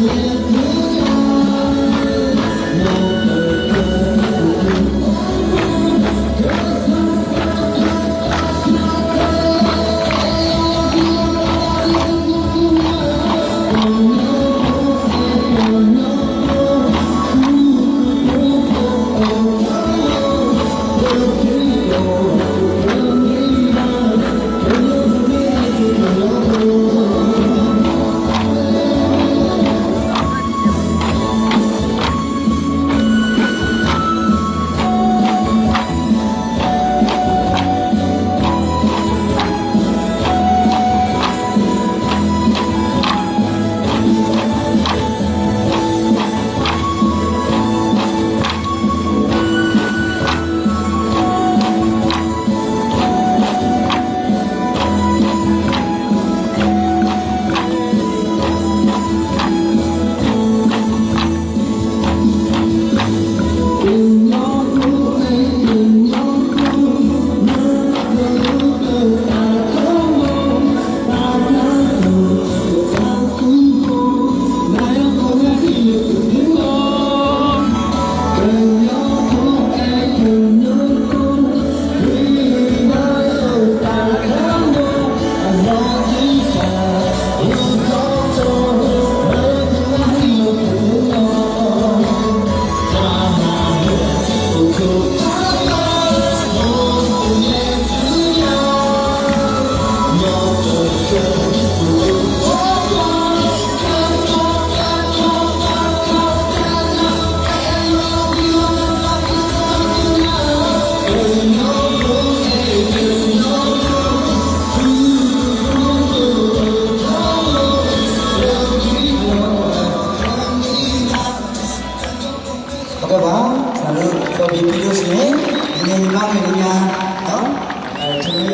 you.